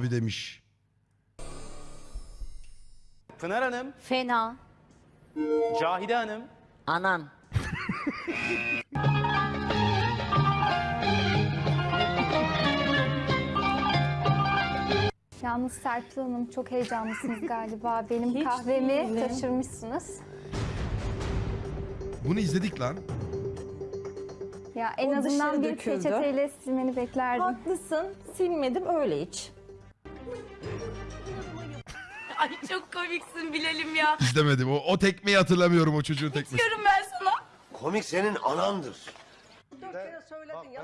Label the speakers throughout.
Speaker 1: abi demiş.
Speaker 2: Pınar Hanım,
Speaker 3: Fena.
Speaker 2: Cahide Hanım,
Speaker 3: Anan.
Speaker 4: Yalnız Serpil Hanım çok heyecanlısınız galiba. Benim kahvemi taşırmışsınız.
Speaker 1: Bunu izledik lan.
Speaker 4: Ya en
Speaker 5: O
Speaker 4: azından
Speaker 5: dışarı
Speaker 4: bir
Speaker 5: döküldü.
Speaker 4: peçeteyle silmeni beklerdim.
Speaker 5: Haklısın. Silmedim öyle iç.
Speaker 6: Ay çok komiksin Bilal'im ya.
Speaker 1: İzlemedim. O, o tekmeyi hatırlamıyorum o çocuğun tekmesi.
Speaker 6: Diyorum ben sana.
Speaker 7: Komik senin anandır.
Speaker 8: Bak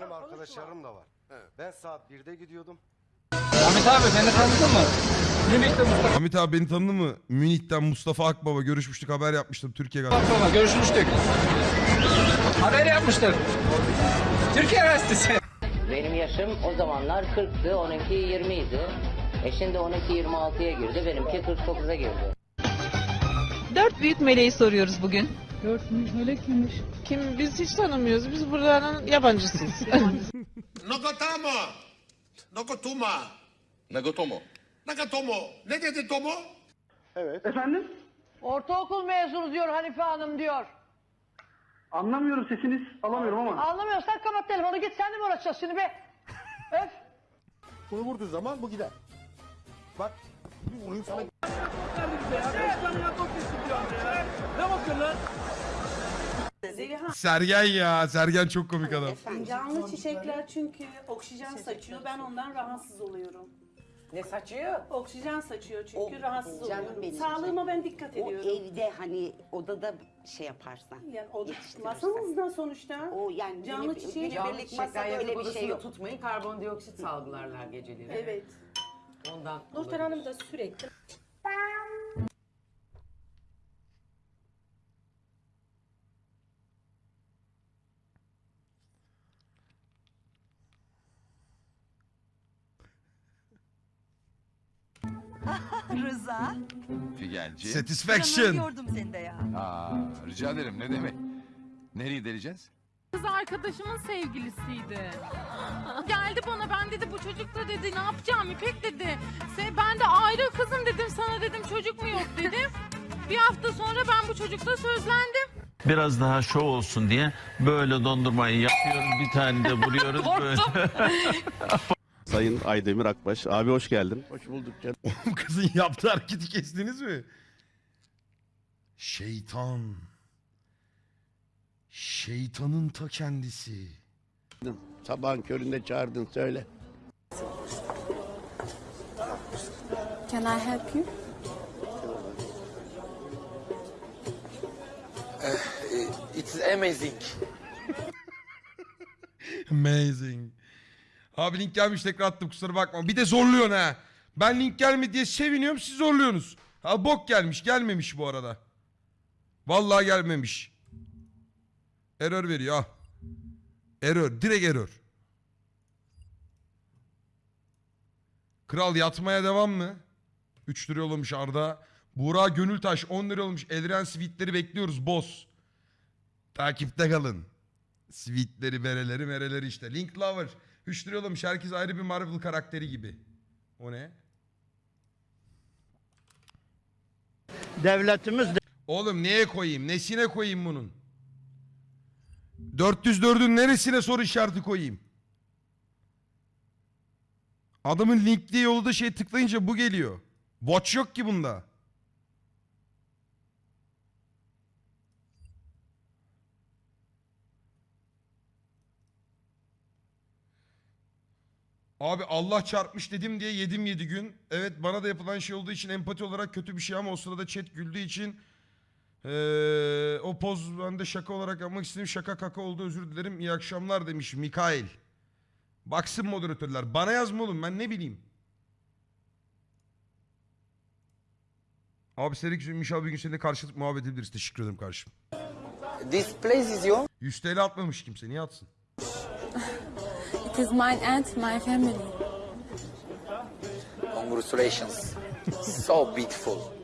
Speaker 8: benim arkadaşlarım da var. Ben saat 1'de gidiyordum.
Speaker 1: Hamit abi beni tanıdı mı? Münih'ten Mustafa Akbaba görüşmüştük haber yapmıştım Türkiye galiba.
Speaker 9: Sonra görüşmüştük. Haber yapmıştık. Türkiye Üniversitesi.
Speaker 10: Benim yaşım o zamanlar 40'tı, onunki 20 idi. E şimdi onunki 26'ya girdi, benimki 49'a girdi.
Speaker 6: Dört büyük meleği soruyoruz bugün.
Speaker 5: Kim biz hiç tanımıyoruz. Biz buranın yabancısıyız.
Speaker 7: Nokotamo. Nokotuma.
Speaker 9: Nagotomo.
Speaker 7: Nakatomo. Ne dedi Tomo?
Speaker 5: Ortaokul mezunu diyor Hanife Hanım diyor.
Speaker 8: Anlamıyorum sesiniz alamıyorum ama.
Speaker 5: Anlamıyorsan kapat telefonu git sen de mi uğraşacağız şimdi be? Öf.
Speaker 7: Bunu vurduğu zaman bu gider. Bak. Bir vurayım sana.
Speaker 1: Sergen ya. Sergen çok komik adam.
Speaker 6: Canlı çiçekler çünkü oksijen saçıyor. Ben ondan rahatsız oluyorum.
Speaker 5: Ne saçıyor?
Speaker 6: Oksijen saçıyor çünkü
Speaker 11: O-
Speaker 6: rahatsız
Speaker 11: canım
Speaker 6: oluyorum.
Speaker 11: benim.
Speaker 6: Sağlığıma ben dikkat
Speaker 11: O
Speaker 6: ediyorum.
Speaker 11: evde hani odada şey yaparsan.
Speaker 6: Yani o masamızda sonuçta.
Speaker 11: O yani
Speaker 6: Canlı çiçeği-
Speaker 11: günübirlik masada öyle bir şey yok.
Speaker 5: tutmayın karbondioksit salgılarlar geceleri.
Speaker 6: Evet.
Speaker 5: Ondan
Speaker 6: Nurten Hanım da sürekli
Speaker 11: Rıza.
Speaker 9: Figenci.
Speaker 1: Satisfaction.
Speaker 11: Gördüm seni de ya.
Speaker 9: Aa, rica ederim ne demek. Nereye deleceğiz?
Speaker 6: Kız arkadaşımın sevgilisiydi. Geldi bana ben dedi bu çocukla dedi ne yapacağım İpek dedi. Se- Ben de ayrı kızım dedim sana dedim çocuk mu yok dedim. Bir hafta sonra ben bu çocukla sözlendim.
Speaker 12: Biraz daha şov olsun diye böyle dondurmayı yapıyoruz. Bir tane de vuruyoruz böyle.
Speaker 8: Sayın Aydemir Akbaş. Abi hoş geldin. Hoş bulduk canım.
Speaker 1: Bu kızın yaptığı hareketi kestiniz mi? Şeytan. Şeytanın ta kendisi.
Speaker 8: Sabahın köründe çağırdın söyle.
Speaker 4: Can I help you?
Speaker 7: It's amazing.
Speaker 1: Amazing. Abi link gelmiş tekrar attım kusura bakma. Bir de zorluyorsun ha. Ben link gelmedi diye seviniyorum siz zorluyorsunuz. Ha bok gelmiş gelmemiş bu arada. Vallahi gelmemiş. Error veriyor ha. Error direkt error. Kral yatmaya devam mı? 3 lira yollamış Arda. Buğra Gönültaş 10 lira olmuş. Elren Sweet'leri bekliyoruz boss. Takipte kalın. Sweetleri, bereleri, mereleri işte. Link Lover. 3 lira yollamış. Herkes ayrı bir Marvel karakteri gibi. O ne?
Speaker 8: Devletimiz
Speaker 1: Oğlum neye koyayım? Nesine koyayım bunun? 404'ün neresine soru işareti koyayım? Adamın linkli yolda şey tıklayınca bu geliyor. Watch yok ki bunda. Abi Allah çarpmış dedim diye yedim yedi gün. Evet bana da yapılan şey olduğu için empati olarak kötü bir şey ama o sırada chat güldüğü için ee, o poz ben de şaka olarak yapmak istedim. Şaka kaka oldu özür dilerim. İyi akşamlar demiş Mikail. Baksın moderatörler. Bana yazma oğlum ben ne bileyim. Abi Serik Zümmiş abi bir gün seninle karşılık muhabbet edebiliriz. Teşekkür ederim kardeşim.
Speaker 7: This place is your
Speaker 1: 100 TL atmamış kimse. Niye atsın?
Speaker 4: It is mine and my family.
Speaker 7: Congratulations. so beautiful.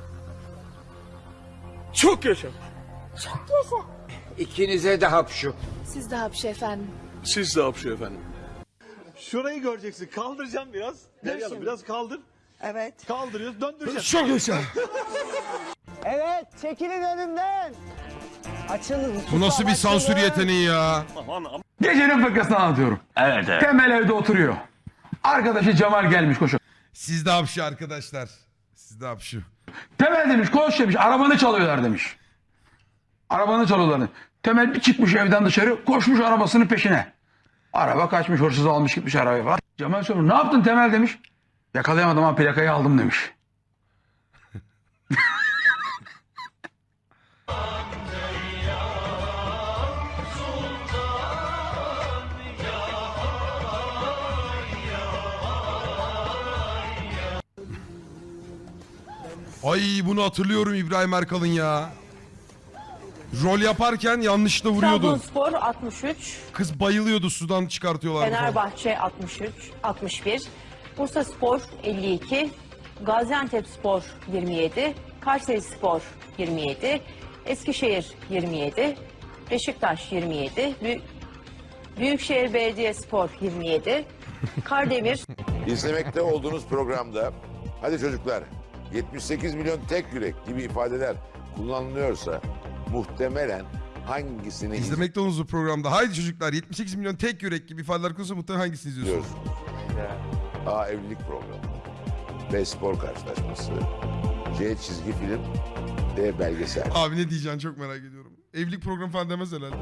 Speaker 8: Çok yaşa. İkinize de hapşu.
Speaker 4: Siz de hapşı efendim.
Speaker 7: Siz de hapşu efendim. Şurayı göreceksin. Kaldıracağım biraz. Derya Hanım, biraz kaldır.
Speaker 11: Evet.
Speaker 7: Kaldırıyoruz. Döndüreceğiz.
Speaker 1: Çok yaşa.
Speaker 2: Evet, çekilin önümden. Açılın.
Speaker 1: Bu nasıl bir sansür yeteneği ya?
Speaker 7: Aman aman.
Speaker 12: Gecenin fıkrasını anlatıyorum.
Speaker 9: Evet evet.
Speaker 12: Temel evde oturuyor. Arkadaşı Cemal gelmiş koşu.
Speaker 1: Siz de hapşı arkadaşlar. Siz de hapşı.
Speaker 12: Temel demiş koş demiş arabanı çalıyorlar demiş. Arabanı çalıyorlar demiş. Temel bir çıkmış evden dışarı koşmuş arabasının peşine. Araba kaçmış hırsız almış gitmiş arabayı. Cemal soruyor ne yaptın Temel demiş. Yakalayamadım ama plakayı aldım demiş.
Speaker 1: Ay bunu hatırlıyorum İbrahim Erkal'ın ya. Rol yaparken yanlışlıkla vuruyordu.
Speaker 5: Trabzonspor 63,
Speaker 1: Kız bayılıyordu sudan çıkartıyorlardı falan.
Speaker 5: Fenerbahçe 63, 61, Bursa Spor 52, Gaziantep Spor 27, Kayseri Spor 27, Eskişehir 27, Beşiktaş 27, Büyük, Büyükşehir Belediye Spor 27, Kardemir.
Speaker 3: İzlemekte olduğunuz programda hadi çocuklar 78 milyon tek yürek gibi ifadeler kullanılıyorsa muhtemelen hangisini
Speaker 1: İzlemekte olduğunuz bu programda. Haydi çocuklar 78 milyon tek yürek gibi ifadeler konusunda muhtemelen hangisini izliyorsunuz?
Speaker 3: izliyorsunuz? A. Evlilik programı B. Spor karşılaşması C. Çizgi film D. Belgesel
Speaker 1: Abi ne diyeceksin çok merak ediyorum. Evlilik programı falan demez herhalde.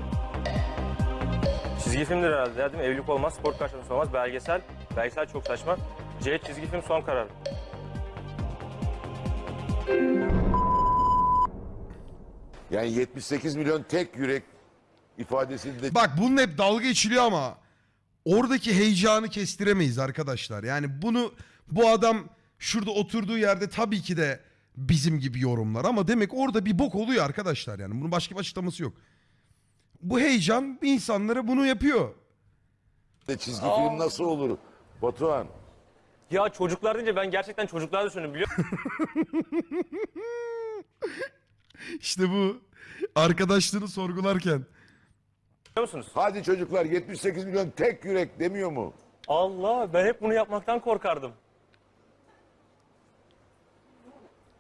Speaker 2: Çizgi filmdir herhalde ya, değil mi? Evlilik olmaz, spor karşılaması olmaz, belgesel. Belgesel çok saçma. C çizgi film son karar.
Speaker 3: Yani 78 milyon tek yürek ifadesinde
Speaker 1: Bak bunun hep dalga geçiliyor ama oradaki heyecanı kestiremeyiz arkadaşlar. Yani bunu bu adam şurada oturduğu yerde tabii ki de bizim gibi yorumlar ama demek orada bir bok oluyor arkadaşlar yani. Bunun başka bir açıklaması yok. Bu heyecan insanlara bunu yapıyor.
Speaker 3: çizgi film nasıl olur? Batuhan
Speaker 2: Ya çocuklar deyince ben gerçekten çocuklar düşündüm biliyor
Speaker 1: İşte bu arkadaşlığını sorgularken.
Speaker 2: musunuz?
Speaker 3: hadi çocuklar 78 milyon tek yürek demiyor mu?
Speaker 2: Allah ben hep bunu yapmaktan korkardım.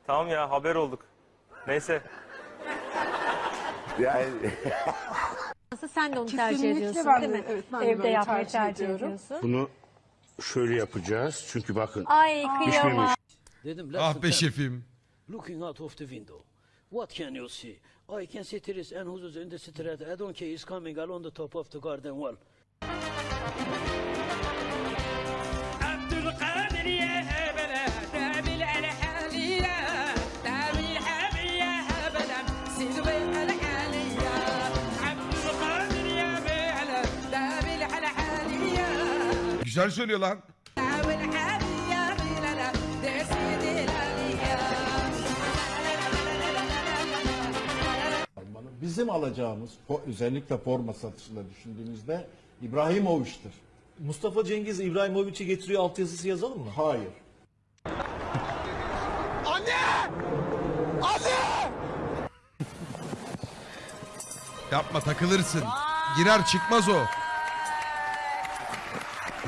Speaker 2: Tamam ya haber olduk. Neyse.
Speaker 3: Yani
Speaker 5: Sen de onu tercih ediyorsun değil mi? Evde yapmayı tercih ediyorsun.
Speaker 7: Bunu şöyle yapacağız. Çünkü bakın
Speaker 4: Ay kıyamam.
Speaker 13: Dedim
Speaker 1: Ah be şefim.
Speaker 13: looking out of the window. What can you see? I can see trees and houses in the street. I don't care. It's coming along the top of the garden wall.
Speaker 1: Güzel söylüyor lan.
Speaker 7: Bizim alacağımız özellikle forma satışında düşündüğümüzde İbrahimovic'tir.
Speaker 13: Mustafa Cengiz İbrahimovic'i getiriyor altyazısı yazalım mı?
Speaker 7: Hayır.
Speaker 1: Yapma takılırsın. Girer çıkmaz o.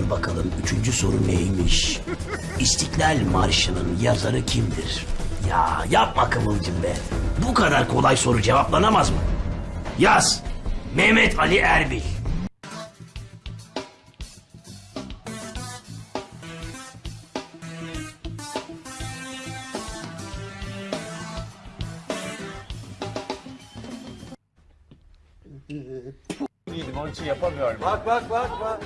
Speaker 13: Bakalım üçüncü soru neymiş? İstiklal Marşı'nın yazarı kimdir? Ya yapma Kıvılcım be. Bu kadar kolay soru cevaplanamaz mı? Yaz. Mehmet Ali Erbil.
Speaker 7: Değilim onun için yapamıyorum. Bak bak bak bak.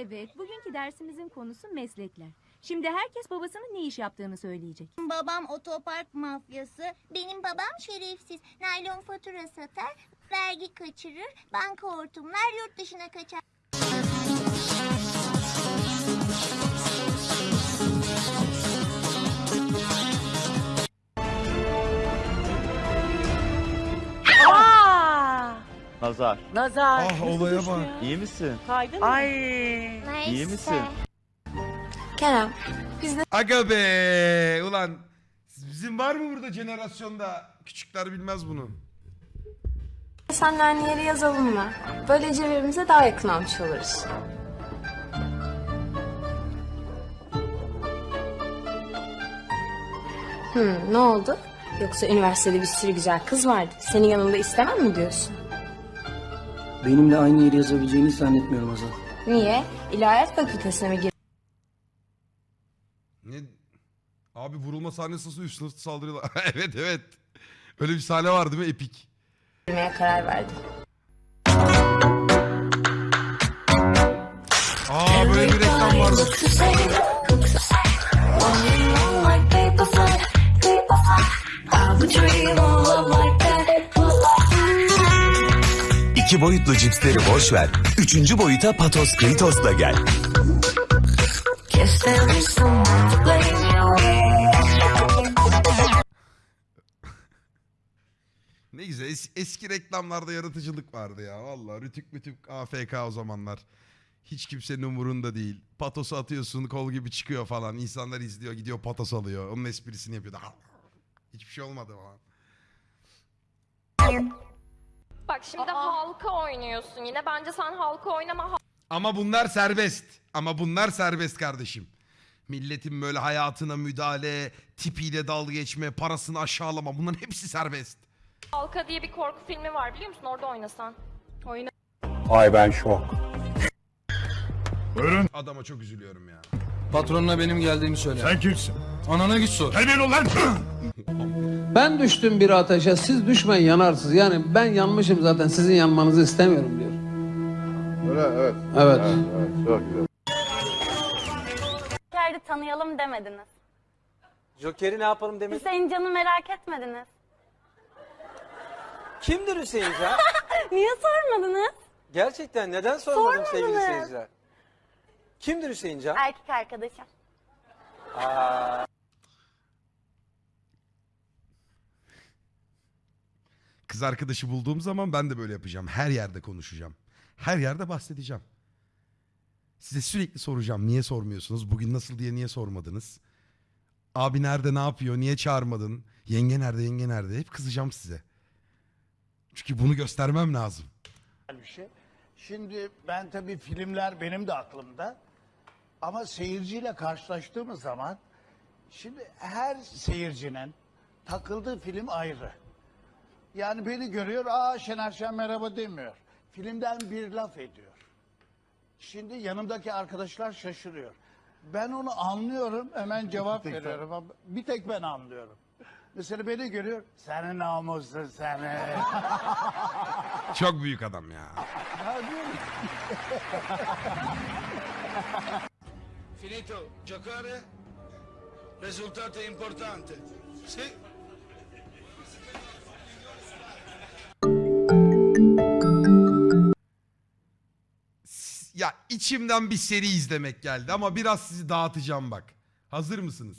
Speaker 14: Evet, bugünkü dersimizin konusu meslekler. Şimdi herkes babasının ne iş yaptığını söyleyecek.
Speaker 15: Babam otopark mafyası, benim babam şerefsiz. Naylon fatura satar, vergi kaçırır, banka hortumlar, yurt dışına kaçar.
Speaker 7: Nazar.
Speaker 11: Nazar.
Speaker 1: Ah olaya bak.
Speaker 7: İyi misin?
Speaker 11: Kaydın Ay.
Speaker 7: İyi misin?
Speaker 14: Kerem,
Speaker 1: Aga be ulan bizim var mı burada jenerasyonda küçükler bilmez bunu.
Speaker 14: senle aynı yere yazalım mı? Böylece birbirimize daha yakın olmuş oluruz. Hmm, ne oldu? Yoksa üniversitede bir sürü güzel kız vardı. Senin yanında istemem mi diyorsun?
Speaker 16: Benimle aynı yeri yazabileceğini zannetmiyorum Azal.
Speaker 14: Niye? İlahiyat fakültesine mi
Speaker 1: Ne? Abi vurulma sahnesi nasıl üstüne saldırıyorlar. evet evet. Öyle bir sahne var değil mi? Epik.
Speaker 14: girmeye karar verdin?
Speaker 1: Aa böyle bir reklam vardı.
Speaker 17: İki boyutlu cipsleri boş ver. Üçüncü boyuta Patos Kritos'la gel.
Speaker 1: Ne güzel. Es- eski reklamlarda yaratıcılık vardı ya. Vallahi rütük mütük AFK o zamanlar. Hiç kimsenin umurunda değil. Patosu atıyorsun kol gibi çıkıyor falan. İnsanlar izliyor gidiyor patos alıyor. Onun esprisini yapıyor. Hiçbir şey olmadı falan.
Speaker 18: Bak şimdi halka oynuyorsun yine. Bence sen halka oynama.
Speaker 1: Ama bunlar serbest. Ama bunlar serbest kardeşim. Milletin böyle hayatına müdahale, tipiyle dalga geçme, parasını aşağılama bunların hepsi serbest.
Speaker 18: Halka diye bir korku filmi var biliyor musun? Orada oynasan. Oyna.
Speaker 7: Ay ben şok.
Speaker 1: Buyurun. Adama çok üzülüyorum ya.
Speaker 19: Patronuna benim geldiğimi söyle.
Speaker 7: Sen kimsin?
Speaker 19: Anana git sor.
Speaker 7: Terbiyeli ol lan.
Speaker 19: Ben düştüm bir ateşe siz düşmeyin yanarsınız. Yani ben yanmışım zaten sizin yanmanızı istemiyorum diyor.
Speaker 7: Öyle evet.
Speaker 19: Evet.
Speaker 7: evet çok güzel.
Speaker 15: Joker'i tanıyalım demediniz.
Speaker 16: Joker'i ne yapalım demek?
Speaker 15: Hüseyin Can'ı merak etmediniz.
Speaker 16: Kimdir Hüseyin Can?
Speaker 15: Niye sormadınız?
Speaker 16: Gerçekten neden
Speaker 15: sormadım sevgili Sormadınız.
Speaker 16: seyirciler? Kimdir Hüseyin Can?
Speaker 15: Erkek arkadaşım.
Speaker 16: Aa,
Speaker 1: Kız arkadaşı bulduğum zaman ben de böyle yapacağım. Her yerde konuşacağım. Her yerde bahsedeceğim. Size sürekli soracağım. Niye sormuyorsunuz? Bugün nasıl diye niye sormadınız? Abi nerede ne yapıyor? Niye çağırmadın? Yenge nerede? Yenge nerede? Hep kızacağım size. Çünkü bunu göstermem lazım.
Speaker 8: şey. Şimdi ben tabii filmler benim de aklımda. Ama seyirciyle karşılaştığımız zaman şimdi her seyircinin takıldığı film ayrı. Yani beni görüyor, aa Şener Şen merhaba demiyor. Filmden bir laf ediyor. Şimdi yanımdaki arkadaşlar şaşırıyor. Ben onu anlıyorum, hemen cevap veriyorum. ama Bir tek ben anlıyorum. Mesela beni görüyor, senin namusun seni.
Speaker 1: Çok büyük adam ya.
Speaker 8: Finito giocare? Risultato importante. Sì.
Speaker 1: Ya içimden bir seri izlemek geldi ama biraz sizi dağıtacağım bak. Hazır mısınız?